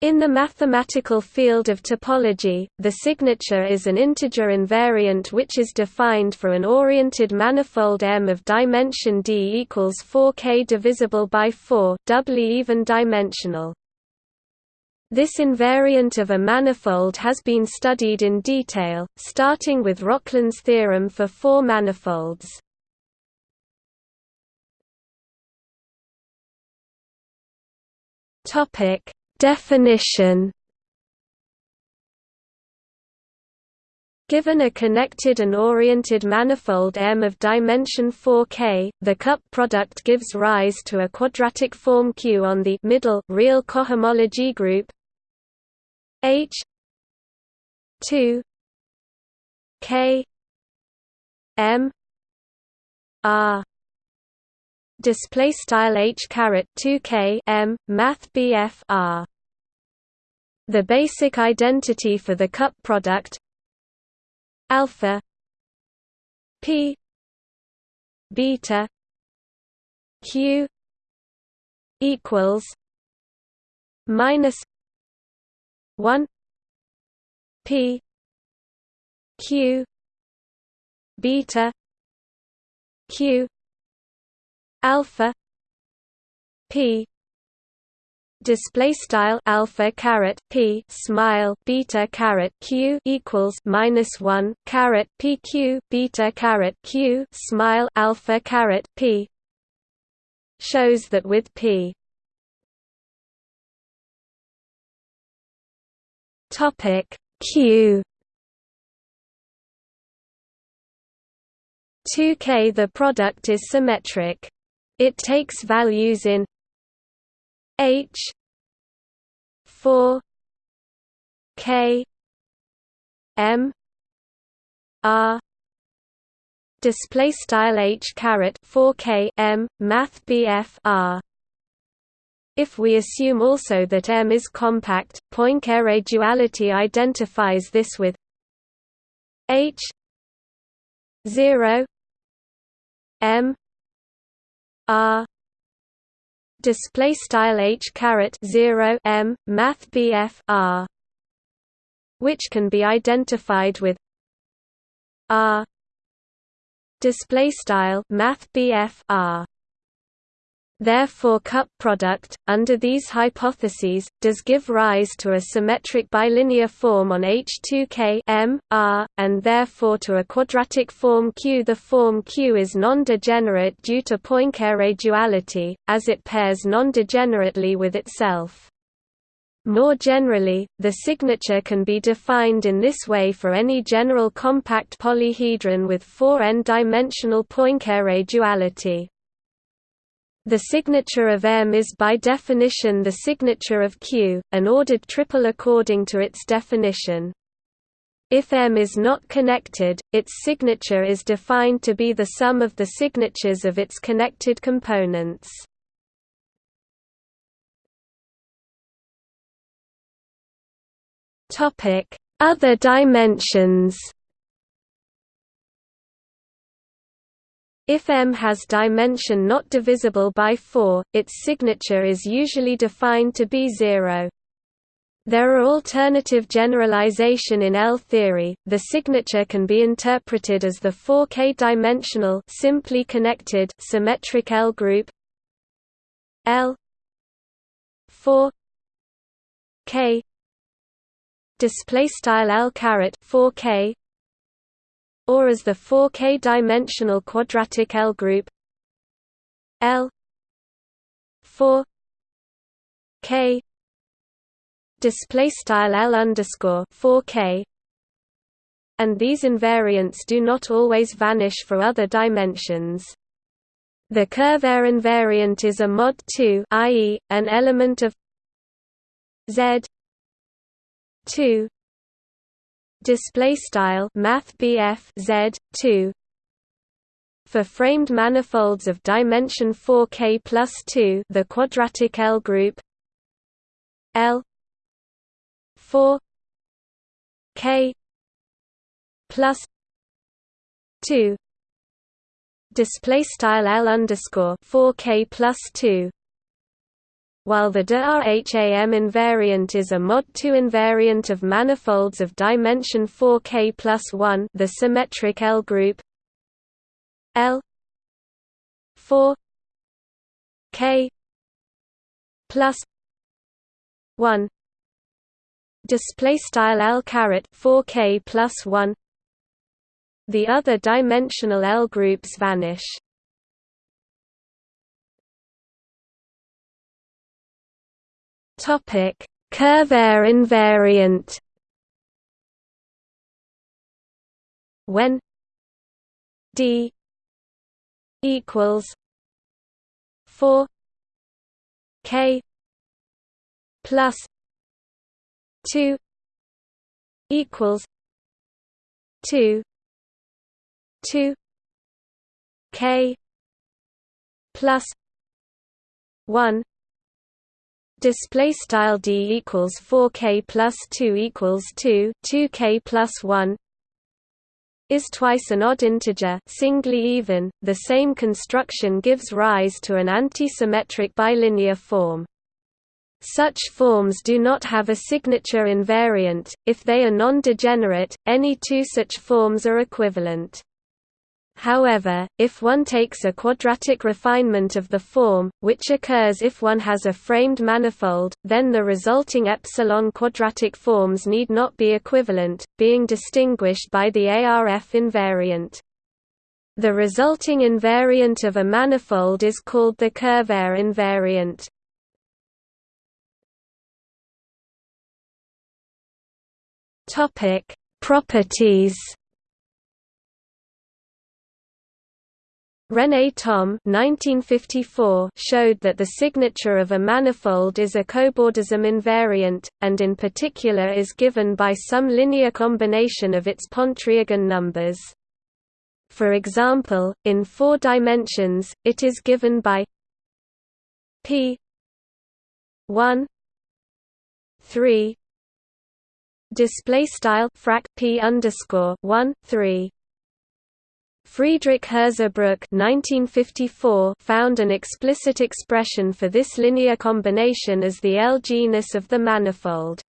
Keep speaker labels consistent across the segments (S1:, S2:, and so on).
S1: In the mathematical field of topology, the signature is an integer invariant which is defined for an oriented manifold M of dimension d equals 4k divisible by 4 doubly even dimensional. This invariant of a manifold has been studied in detail, starting with Rokhlin's theorem for four manifolds. Topic Definition Given a connected and oriented manifold M of dimension 4K, the cup product gives rise to a quadratic form Q on the middle real cohomology group H 2 K M R display style h caret 2k m math bf r. The basic identity for the cup product alpha p beta q equals minus 1 p q beta q alpha p display style alpha caret p smile beta caret q equals minus 1 caret pq beta caret q smile alpha caret p shows that with p. Topic q. 2k the product is symmetric it takes values in H four K M R display style H caret 4K M Math R. If we assume also that M is compact, Poincare duality identifies this with H 0 M R. Display style h caret 0 m math bf r which can be identified with r. Display style math bf r Therefore cup product, under these hypotheses, does give rise to a symmetric bilinear form on H2K M, R, and therefore to a quadratic form Q. The form Q is non-degenerate due to Poincare duality, as it pairs non-degenerately with itself. More generally, the signature can be defined in this way for any general compact polyhedron with four n-dimensional Poincare duality. The signature of M is by definition the signature of Q, an ordered triple according to its definition. If M is not connected, its signature is defined to be the sum of the signatures of its connected components. Other dimensions If M has dimension not divisible by 4, its signature is usually defined to be zero. There are alternative generalization in L theory. The signature can be interpreted as the 4k dimensional simply connected symmetric L group L 4 k display style L caret 4k or as the 4k dimensional quadratic L group L 4 k display style L underscore 4k and these invariants do not always vanish for other dimensions. The Kervaire invariant is a mod 2 i.e., an element of Z 2 display style math z 2 for framed manifolds of dimension 4k plus 2 the quadratic L group L 4 k plus 2 display style L underscore 4k plus 2 while the de Rham invariant is a mod 2 invariant of manifolds of dimension 4k plus 1 the symmetric L group. L 4 k plus 1 display style L caret 4k plus 1 the other dimensional L groups vanish topic. Kervaire invariant. When d equals 4 k plus 2 equals 2 2 k plus 1 display style d equals 4k plus 2 equals 2 2k plus 1 is twice an odd integer singly even the same construction gives rise to an anti-symmetric bilinear form. Such forms do not have a signature invariant if they are non-degenerate any two such forms are equivalent However, if one takes a quadratic refinement of the form, which occurs if one has a framed manifold, then the resulting epsilon quadratic forms need not be equivalent, being distinguished by the ARF invariant. The resulting invariant of a manifold is called the Kervaire invariant. Properties René Thom 1954 showed that the signature of a manifold is a cobordism invariant, and in particular is given by some linear combination of its Pontryagin numbers. For example, in four dimensions, it is given by p 1 3 display style frac p underscore 1 3 Friedrich Hirzebruch found an explicit expression for this linear combination as the L genus of the manifold.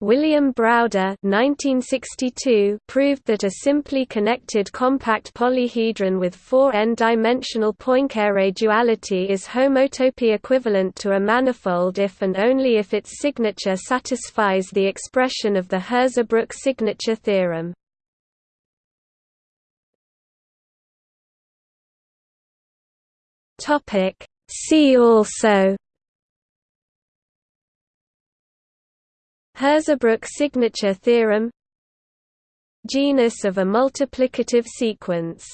S1: William Browder 1962 proved that a simply connected compact polyhedron with four n-dimensional Poincare duality is homotopy equivalent to a manifold if and only if its signature satisfies the expression of the Hirzebruch signature theorem. Topic. See also. Hirzebruch signature theorem. Genus of a multiplicative sequence